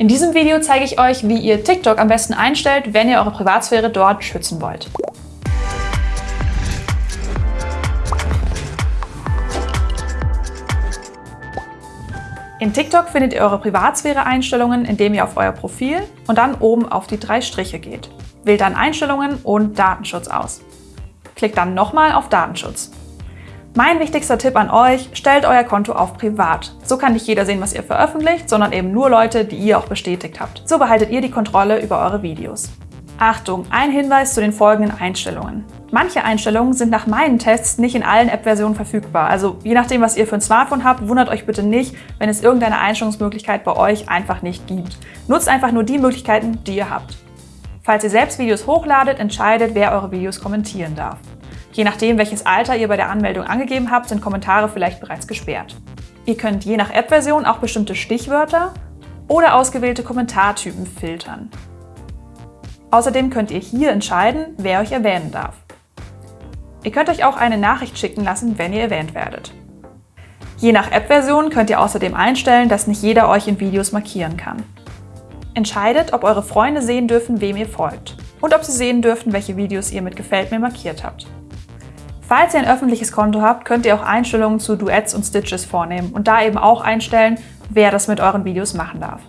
In diesem Video zeige ich euch, wie ihr TikTok am besten einstellt, wenn ihr eure Privatsphäre dort schützen wollt. In TikTok findet ihr eure Privatsphäre-Einstellungen, indem ihr auf euer Profil und dann oben auf die drei Striche geht. Wählt dann Einstellungen und Datenschutz aus. Klickt dann nochmal auf Datenschutz. Mein wichtigster Tipp an euch, stellt euer Konto auf privat. So kann nicht jeder sehen, was ihr veröffentlicht, sondern eben nur Leute, die ihr auch bestätigt habt. So behaltet ihr die Kontrolle über eure Videos. Achtung, ein Hinweis zu den folgenden Einstellungen. Manche Einstellungen sind nach meinen Tests nicht in allen App-Versionen verfügbar. Also je nachdem, was ihr für ein Smartphone habt, wundert euch bitte nicht, wenn es irgendeine Einstellungsmöglichkeit bei euch einfach nicht gibt. Nutzt einfach nur die Möglichkeiten, die ihr habt. Falls ihr selbst Videos hochladet, entscheidet, wer eure Videos kommentieren darf. Je nachdem, welches Alter ihr bei der Anmeldung angegeben habt, sind Kommentare vielleicht bereits gesperrt. Ihr könnt je nach App-Version auch bestimmte Stichwörter oder ausgewählte Kommentartypen filtern. Außerdem könnt ihr hier entscheiden, wer euch erwähnen darf. Ihr könnt euch auch eine Nachricht schicken lassen, wenn ihr erwähnt werdet. Je nach App-Version könnt ihr außerdem einstellen, dass nicht jeder euch in Videos markieren kann. Entscheidet, ob eure Freunde sehen dürfen, wem ihr folgt und ob sie sehen dürfen, welche Videos ihr mit Gefällt mir markiert habt. Falls ihr ein öffentliches Konto habt, könnt ihr auch Einstellungen zu Duets und Stitches vornehmen und da eben auch einstellen, wer das mit euren Videos machen darf.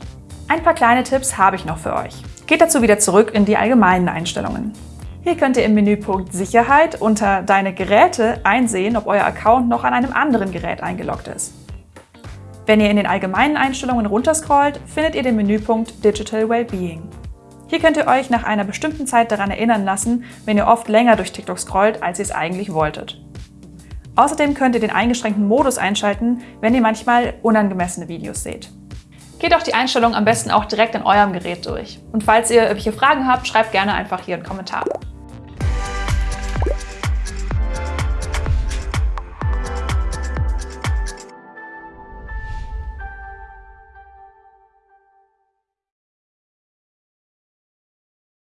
Ein paar kleine Tipps habe ich noch für euch. Geht dazu wieder zurück in die allgemeinen Einstellungen. Hier könnt ihr im Menüpunkt Sicherheit unter Deine Geräte einsehen, ob euer Account noch an einem anderen Gerät eingeloggt ist. Wenn ihr in den allgemeinen Einstellungen runterscrollt, findet ihr den Menüpunkt Digital Wellbeing. Hier könnt ihr euch nach einer bestimmten Zeit daran erinnern lassen, wenn ihr oft länger durch TikTok scrollt, als ihr es eigentlich wolltet. Außerdem könnt ihr den eingeschränkten Modus einschalten, wenn ihr manchmal unangemessene Videos seht. Geht auch die Einstellungen am besten auch direkt in eurem Gerät durch. Und falls ihr irgendwelche Fragen habt, schreibt gerne einfach hier einen Kommentar.